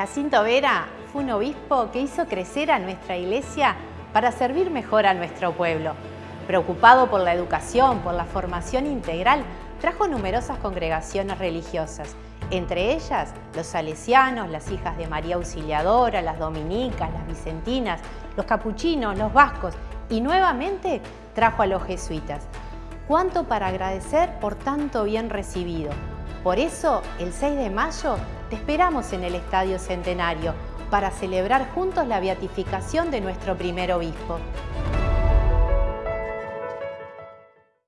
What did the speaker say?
Jacinto Vera fue un obispo que hizo crecer a nuestra iglesia para servir mejor a nuestro pueblo. Preocupado por la educación, por la formación integral, trajo numerosas congregaciones religiosas, entre ellas los salesianos, las hijas de María Auxiliadora, las dominicas, las vicentinas, los capuchinos, los vascos y nuevamente trajo a los jesuitas. Cuánto para agradecer por tanto bien recibido. Por eso, el 6 de mayo, te esperamos en el Estadio Centenario para celebrar juntos la beatificación de nuestro primer obispo.